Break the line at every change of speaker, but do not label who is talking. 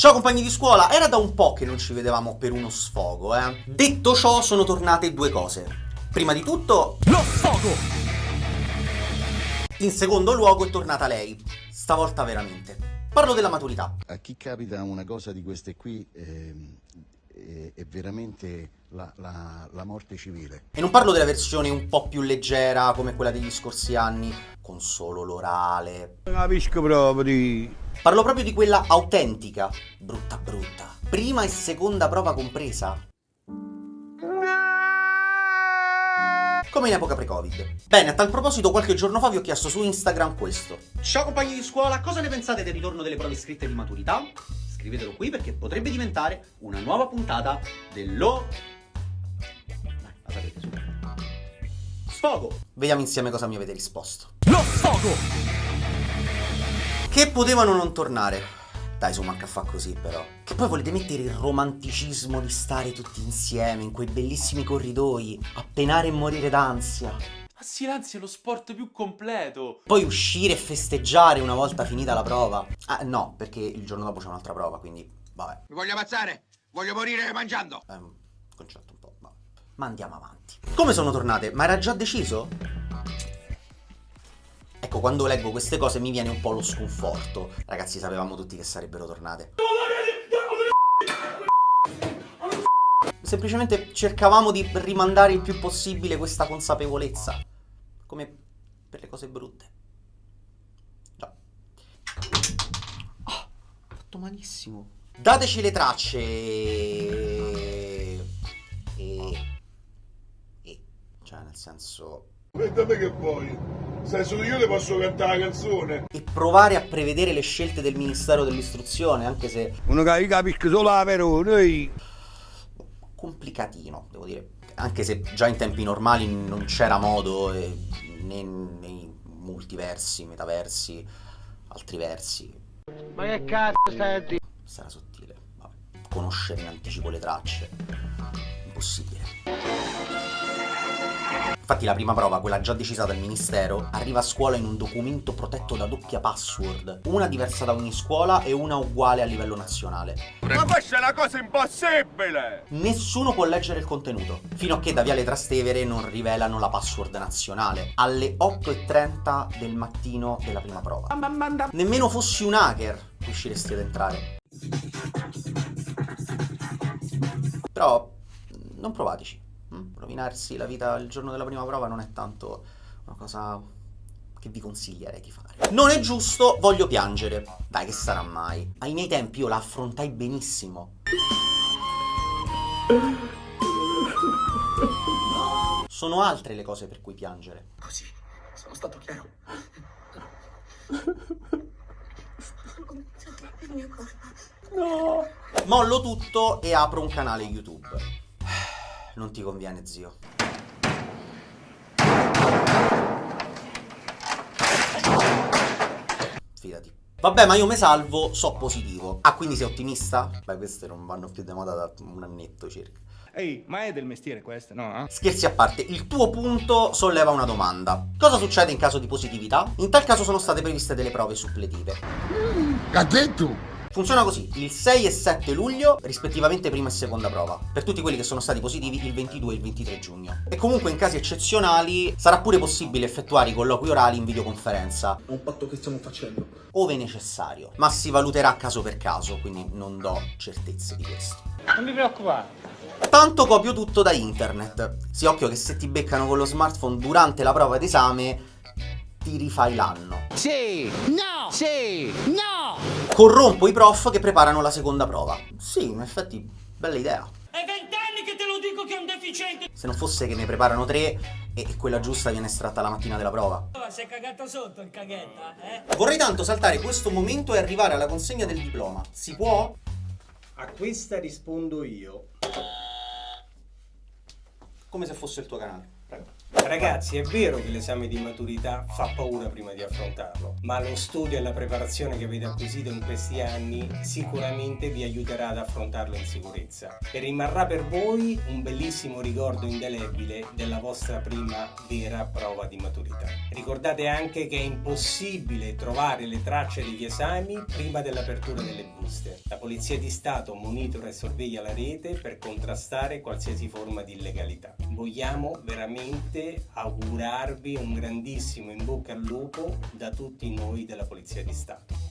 Ciao compagni di scuola, era da un po' che non ci vedevamo per uno sfogo, eh. Detto ciò, sono tornate due cose. Prima di tutto...
Lo sfogo!
In secondo luogo è tornata lei. Stavolta veramente. Parlo della maturità.
A chi capita una cosa di queste qui ehm, è, è veramente la, la- la morte civile.
E non parlo della versione un po' più leggera come quella degli scorsi anni, con solo l'orale.
Non capisco proprio.
Parlo proprio di quella autentica, brutta brutta. Prima e seconda prova compresa. Come in epoca pre-Covid. Bene, a tal proposito qualche giorno fa vi ho chiesto su Instagram questo. Ciao compagni di scuola, cosa ne pensate del ritorno delle prove scritte di maturità? Scrivetelo qui perché potrebbe diventare una nuova puntata dello... Sapete su. Sfogo! Vediamo insieme cosa mi avete risposto.
Lo sfogo!
Che potevano non tornare. Dai, su, manca a fa così però. Che poi volete mettere il romanticismo di stare tutti insieme in quei bellissimi corridoi, a penare e morire d'ansia.
Ma silenzio è lo sport più completo.
Poi uscire e festeggiare una volta finita la prova. Ah, no, perché il giorno dopo c'è un'altra prova, quindi vabbè.
Mi voglio ammazzare! Voglio morire mangiando!
È un concetto un vabbè. Ma andiamo avanti. Come sono tornate? Ma era già deciso? Ecco, quando leggo queste cose mi viene un po' lo sconforto. Ragazzi, sapevamo tutti che sarebbero tornate. Semplicemente cercavamo di rimandare il più possibile questa consapevolezza. Come per le cose brutte. Già. Ah, ho fatto malissimo. Dateci le tracce. Senso...
E da me che vuoi? Sai, solo io le posso cantare la canzone.
E provare a prevedere le scelte del Ministero dell'Istruzione, anche se
Uno che capisco solo la noi.
complicatino, devo dire. Anche se già in tempi normali non c'era modo, eh, né nei multiversi, metaversi, altri versi.
Ma che cazzo stai a dire?
Sarà sottile. Vabbè. Conoscere in anticipo le tracce. Impossibile. Infatti la prima prova, quella già decisa dal ministero, arriva a scuola in un documento protetto da doppia password, una diversa da ogni scuola e una uguale a livello nazionale.
Ma questa è una cosa impossibile!
Nessuno può leggere il contenuto, fino a che da Viale Trastevere non rivelano la password nazionale, alle 8.30 del mattino della prima prova. Nemmeno fossi un hacker riusciresti ad entrare. Però non provateci. Mm? Rovinarsi la vita il giorno della prima prova non è tanto una cosa che vi consiglierei di fare. Non è giusto, voglio piangere. Dai, che sarà mai? Ai miei tempi io la affrontai benissimo. Sono altre le cose per cui piangere.
Così, sono stato chiaro.
il mio corpo.
Mollo tutto e apro un canale YouTube. Non ti conviene, zio. Fidati. Vabbè, ma io me salvo, so positivo. Ah, quindi sei ottimista? Beh, queste non vanno più di moda da un annetto circa.
Ehi, ma è del mestiere questo, no?
Scherzi a parte, il tuo punto solleva una domanda. Cosa succede in caso di positività? In tal caso sono state previste delle prove suppletive.
Ha detto?
Funziona così, il 6 e 7 luglio, rispettivamente prima e seconda prova, per tutti quelli che sono stati positivi il 22 e il 23 giugno. E comunque in casi eccezionali sarà pure possibile effettuare i colloqui orali in videoconferenza,
È un patto che stiamo facendo.
ove necessario, ma si valuterà caso per caso, quindi non do certezze di questo.
Non mi preoccupare.
Tanto copio tutto da internet. Si occhio che se ti beccano con lo smartphone durante la prova d'esame, ti rifai l'anno.
Sì! No! Sì! No!
Corrompo i prof che preparano la seconda prova. Sì, in effetti, bella idea.
È vent'anni che te lo dico che è un deficiente!
Se non fosse che ne preparano tre e quella giusta viene estratta la mattina della prova.
Oh, si è cagato sotto il caghetta, eh?
Vorrei tanto saltare questo momento e arrivare alla consegna del diploma. Si può?
A questa rispondo io.
Come se fosse il tuo canale.
Ragazzi, è vero che l'esame di maturità fa paura prima di affrontarlo, ma lo studio e la preparazione che avete acquisito in questi anni sicuramente vi aiuterà ad affrontarlo in sicurezza e rimarrà per voi un bellissimo ricordo indelebile della vostra prima vera prova di maturità. Ricordate anche che è impossibile trovare le tracce degli esami prima dell'apertura delle buste. La Polizia di Stato monitora e sorveglia la rete per contrastare qualsiasi forma di illegalità. Vogliamo veramente augurarvi un grandissimo in bocca al lupo da tutti noi della Polizia di Stato.